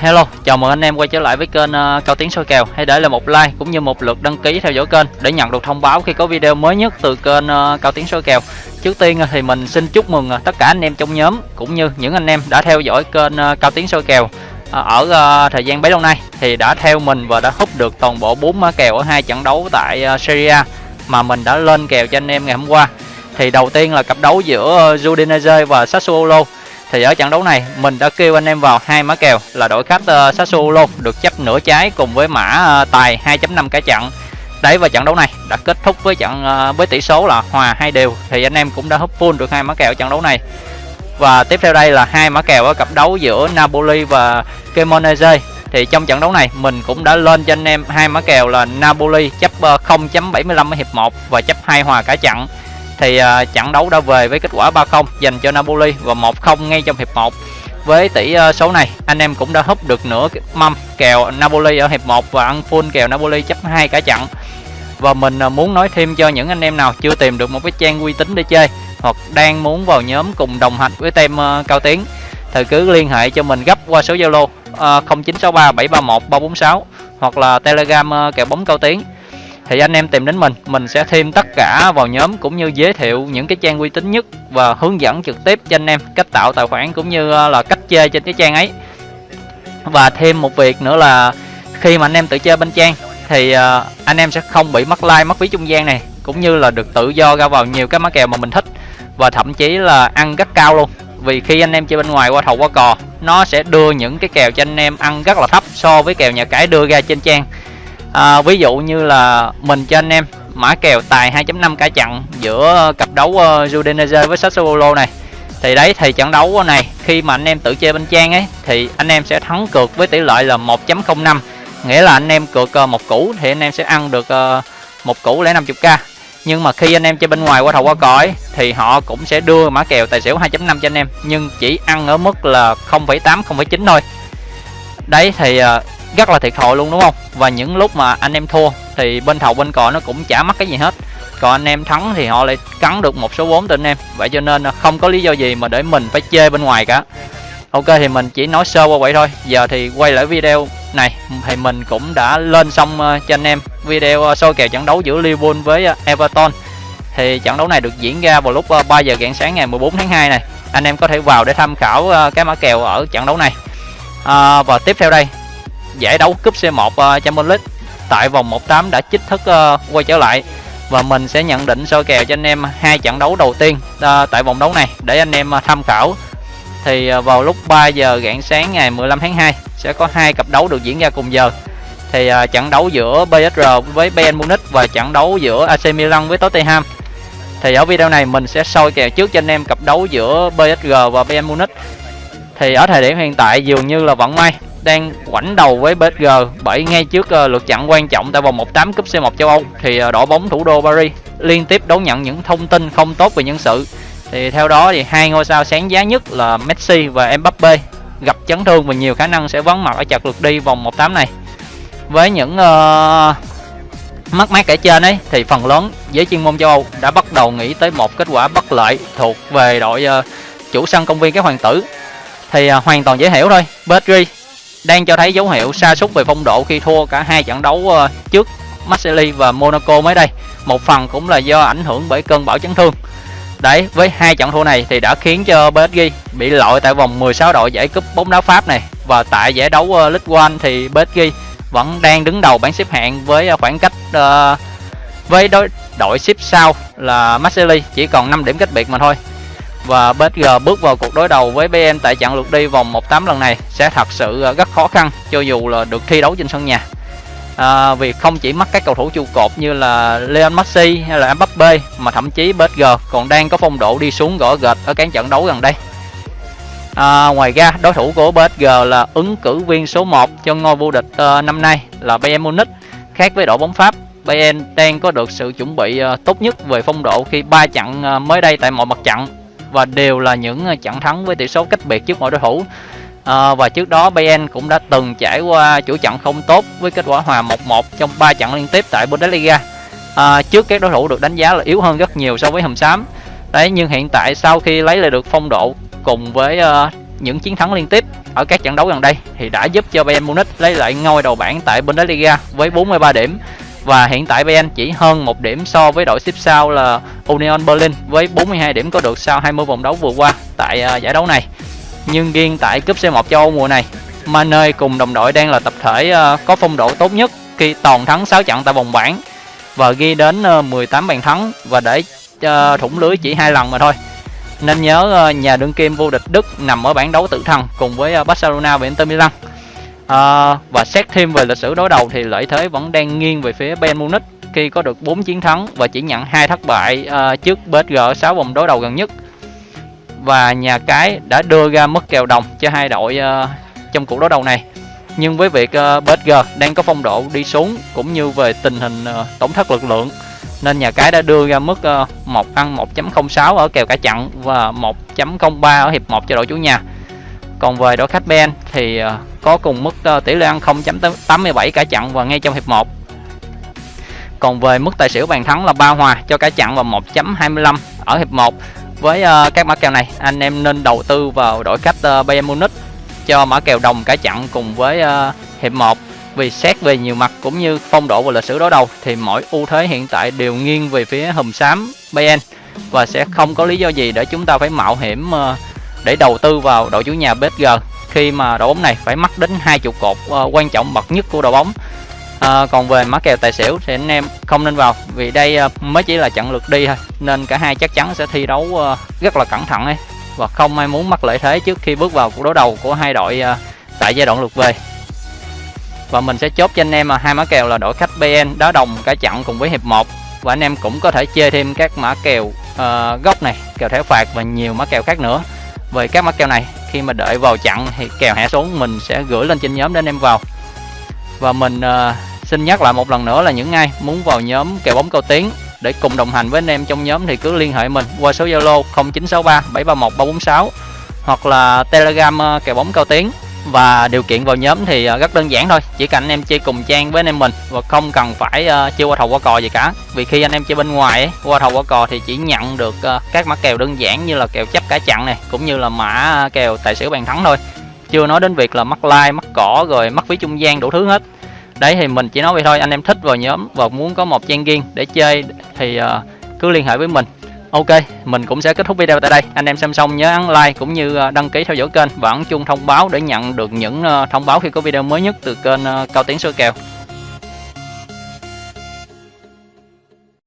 Hello, chào mừng anh em quay trở lại với kênh uh, Cao Tiến soi kèo. Hãy để lại một like cũng như một lượt đăng ký theo dõi kênh để nhận được thông báo khi có video mới nhất từ kênh uh, Cao Tiến soi kèo. Trước tiên uh, thì mình xin chúc mừng uh, tất cả anh em trong nhóm cũng như những anh em đã theo dõi kênh uh, Cao Tiến soi kèo uh, ở uh, thời gian bấy lâu nay thì đã theo mình và đã hút được toàn bộ 4 mã kèo ở hai trận đấu tại uh, Serie A mà mình đã lên kèo cho anh em ngày hôm qua. Thì đầu tiên là cặp đấu giữa uh, Udinese và Sassuolo thì ở trận đấu này mình đã kêu anh em vào hai mã kèo là đội khách uh, Sassuolo được chấp nửa trái cùng với mã uh, tài 2.5 cả trận. Đấy và trận đấu này đã kết thúc với trận uh, với tỷ số là hòa hai đều thì anh em cũng đã húp full được hai mã kèo trận đấu này. Và tiếp theo đây là hai mã kèo ở cặp đấu giữa Napoli và Cremonese. Thì trong trận đấu này mình cũng đã lên cho anh em hai mã kèo là Napoli chấp 0.75 ở hiệp 1 và chấp hai hòa cả trận thì uh, trận đấu đã về với kết quả 3-0 dành cho Napoli và 1-0 ngay trong hiệp 1 với tỷ uh, số này anh em cũng đã húp được nửa mâm kèo Napoli ở hiệp 1 và ăn full kèo Napoli chấp hai cả trận. Và mình uh, muốn nói thêm cho những anh em nào chưa tìm được một cái trang uy tín để chơi hoặc đang muốn vào nhóm cùng đồng hành với tem uh, cao tiến thì cứ liên hệ cho mình gấp qua số Zalo uh, 0963 731 346 hoặc là Telegram uh, kèo bóng cao tiến thì anh em tìm đến mình mình sẽ thêm tất cả vào nhóm cũng như giới thiệu những cái trang uy tín nhất và hướng dẫn trực tiếp cho anh em cách tạo tài khoản cũng như ờ, là cách chơi trên cái trang ấy. Và thêm một việc nữa là khi mà anh em tự chơi bên trang thì ờ, anh em sẽ không bị mất like, mất phí trung gian này, cũng như là được tự do ra vào nhiều cái mã kèo mà mình thích và thậm chí là ăn rất cao luôn. Vì khi anh em chơi bên ngoài qua thầu qua cò, nó sẽ đưa những cái kèo cho anh em ăn rất là thấp so với kèo nhà cái đưa ra trên trang à, ví dụ như là mình cho anh em mã kèo tài 2.5 cả trận giữa cặp đấu uh, Udinese với Sassuolo này. Thì đấy thì trận đấu này khi mà anh em tự chơi bên trang ấy thì anh em sẽ thắng cược với tỷ lệ là 1.05 nghĩa là anh em cược uh, một củ thì anh em sẽ ăn được uh, một củ lẻ 50k nhưng mà khi anh em chơi bên ngoài qua thầu qua cõi thì họ cũng sẽ đưa mã kèo tài xỉu 2.5 cho anh em nhưng chỉ ăn ở mức là 0.8 0.9 thôi. Đấy thì uh, rất là thiệt thòi luôn đúng không? Và những lúc mà anh em thua thì bên thầu bên cò nó cũng chả mất cái gì hết. Còn anh em thắng thì họ lại cắn được một số vốn từ anh em. Vậy cho nên không có lý do gì mà để mình phải chơi bên ngoài cả. Ok thì mình chỉ nói sơ qua vậy thôi. Giờ thì quay lại video này thì mình cũng đã lên xong ờ, cho anh em. Video ờ, soi kèo trận đấu giữa Liverpool với ờ, Everton. Thì trận đấu này được diễn ra vào lúc 3 giờ rạng sáng ngày 14 tháng 2 này. Anh em có thể vào để tham khảo cái mã kèo ở trận đấu này. À, và tiếp theo đây giải đấu cúp C1 uh, Champions League. Tại vòng 18 đã chính thức uh, quay trở lại và mình sẽ nhận định soi kèo cho anh em hai trận đấu đầu tiên uh, tại vòng đấu này. Để anh em uh, tham khảo thì uh, vào lúc 3 giờ rạng sáng ngày 15 tháng 2 sẽ có hai cặp đấu được diễn ra cùng giờ. Thì uh, trận đấu giữa PSG với Bayern Munich và trận đấu giữa AC Milan với Tottenham. Thì ở video này mình sẽ soi kèo trước cho anh em cặp đấu giữa PSG và Bayern Munich. Thì ở thời điểm hiện tại dường như là vẫn may đang quảnh đầu với PSG bởi ngay trước uh, lượt trận quan trọng tại vòng 18 cúp C1 châu Âu thì ờ, uh, đội bóng thủ đô Paris liên tiếp đón nhận những thông tin không tốt về nhân sự. Thì theo đó thì hai ngôi sao sáng giá nhất là Messi và Mbappe gặp chấn thương và nhiều khả năng sẽ vắng mặt ở chặt lượt đi vòng 18 này. Với những ờ, uh, mắc mát kể trên ấy thì phần lớn giới chuyên môn châu Âu đã bắt đầu nghĩ tới một kết quả bất lợi thuộc về đội uh, chủ sân công viên các hoàng tử thì uh, hoàn toàn dễ hiểu thôi. PSG đang cho thấy dấu hiệu sa sút về phong độ khi thua cả hai trận đấu ờ, trước Marseille và Monaco mới đây. Một phần cũng là do ảnh hưởng bởi cơn bão chấn thương. Đấy, với hai trận thua này thì đã khiến cho PSG bị loại tại vòng 16 đội giải cúp bóng đá Pháp này và tại giải đấu ờ, League One thì PSG vẫn đang đứng đầu bảng xếp hạng với ờ, khoảng cách uh, với đối đội xếp sau là Marseille chỉ còn 5 điểm cách biệt mà thôi và PSG bước vào cuộc đối đầu với BN tại trận lượt đi vòng 1/8 lần này sẽ thật sự ờ, rất khó khăn cho dù là được thi đấu trên sân nhà. À, vì không chỉ mất các cầu thủ trụ cột như là Leon Messi hay là Mbappe mà thậm chí PSG còn đang có phong độ đi xuống gõ gệt ở các trận đấu gần đây. À, ngoài ra đối thủ của PSG là ứng cử viên số 1 cho ngôi vô địch uh, năm nay là Bayern Munich. Khác với đội bóng Pháp, Bayern đang có được sự chuẩn bị uh, tốt nhất về phong độ khi ba trận uh, mới đây tại mọi mặt trận và đều là những ờ, trận thắng với tỷ số cách biệt trước mọi đối thủ. À, và trước đó Bayern cũng đã từng trải qua chủ trận không tốt với kết quả hòa 1-1 trong 3 trận liên tiếp tại Bundesliga. À, trước các đối thủ được đánh giá là yếu hơn rất nhiều so với hầm xám. Đấy nhưng hiện tại sau khi lấy lại được phong độ cùng với uh, những chiến thắng liên tiếp ở các trận đấu gần đây thì đã giúp cho Bayern Munich lấy lại ngôi đầu bảng tại Bundesliga với 43 điểm và hiện tại Bayern chỉ hơn một điểm so với đội xếp sau là Union Berlin với 42 điểm có được sau 20 vòng đấu vừa qua tại uh, giải đấu này. Nhưng riêng tại cúp C1 châu Âu mùa này, Mane cùng đồng đội đang là tập thể uh, có phong độ tốt nhất khi toàn thắng 6 trận tại vòng bảng và ghi đến à, uh, 18 bàn thắng và để uh, thủng lưới chỉ hai lần mà thôi. Nên nhớ uh, nhà đương kim vô địch Đức nằm ở bảng đấu tự thần cùng với uh, Barcelona và Inter Milan. À, và xét thêm về lịch sử đối đầu thì lợi thế vẫn đang nghiêng về phía Bayern Munich khi có được 4 chiến thắng và chỉ nhận hai thất bại uh, trước PSG ở 6 vòng đối đầu gần nhất. Và nhà cái đã đưa ra mức kèo đồng cho hai đội uh, trong cuộc đối đầu này. Nhưng với việc uh, PSG đang có phong độ đi xuống cũng như về tình hình uh, tổn thất lực lượng nên nhà cái đã đưa ra mức uh, 1 ăn 1.06 ở kèo cả chặn và 1.03 ở hiệp 1 cho đội chủ nhà. Còn về đội khách Ben thì ờ, có cùng mức ờ, tỷ lệ ăn 0.87 cả chặn và ngay trong hiệp 1. Còn về mức tài xỉu bàn thắng là ba hòa cho cả chặn và 1.25 ở hiệp 1. Với ờ, các mã kèo này, anh em nên đầu tư vào đội khách Bayern Munich cho mã kèo đồng cả chặn cùng với hiệp 1 vì xét về nhiều mặt cũng như phong độ và lịch sử đối đầu thì mỗi ưu thế hiện tại đều nghiêng về phía hùm xám Bayern và sẽ không có lý do gì để chúng ta phải mạo hiểm để đầu tư vào đội chủ nhà PSG khi mà đội bóng này phải mắc đến hai trụ cột uh, quan trọng bậc nhất của đội bóng. À, còn về mã kèo tài xỉu thì anh em không nên vào vì đây uh, mới chỉ là trận lượt đi thôi nên cả hai chắc chắn sẽ thi đấu uh, rất là cẩn thận ấy và không ai muốn mắc lợi thế trước khi bước vào cuộc đối đầu của hai đội uh, tại giai đoạn lượt về. Và mình sẽ chốt cho anh em hai mã kèo là đội khách BN đá đồng cả trận cùng với hiệp 1 và anh em cũng có thể chơi thêm các mã kèo uh, gốc này kèo thẻ phạt và nhiều mã kèo khác nữa về các mã kèo này khi mà đợi vào chặn thì kèo hạ xuống mình sẽ gửi lên trên nhóm để anh em vào. Và mình uh, xin nhắc lại một lần nữa là những ai muốn vào nhóm kèo bóng cao tiến để cùng đồng hành với anh em trong nhóm thì cứ liên hệ mình qua số Zalo 0963 731 346 hoặc là Telegram ờ, kèo bóng cao tiếng và điều kiện vào nhóm thì à, rất đơn giản thôi. Chỉ cần anh em chơi cùng trang với anh em mình và không cần phải uh, chơi qua thầu qua cò gì cả. Vì khi anh em chơi bên ngoài ấy, qua thầu qua cò thì chỉ nhận được uh, các mã kèo đơn giản như là kèo chấp cả chặn này cũng như là mã kèo tài xỉu bàn thắng thôi. Chưa nói đến việc là mắc like mắc cỏ rồi mắc phí trung gian đủ thứ hết. Đấy thì mình chỉ nói vậy thôi anh em thích vào nhóm và muốn có một trang riêng để chơi thì uh, cứ liên hệ với mình. Ok, mình cũng sẽ kết thúc video tại đây. Anh em xem xong nhớ ấn like cũng như ờ, đăng ký theo dõi kênh và ấn chuông thông báo để nhận được những ờ, thông báo khi có video mới nhất từ kênh ờ, Cao Tiến Soi Kèo.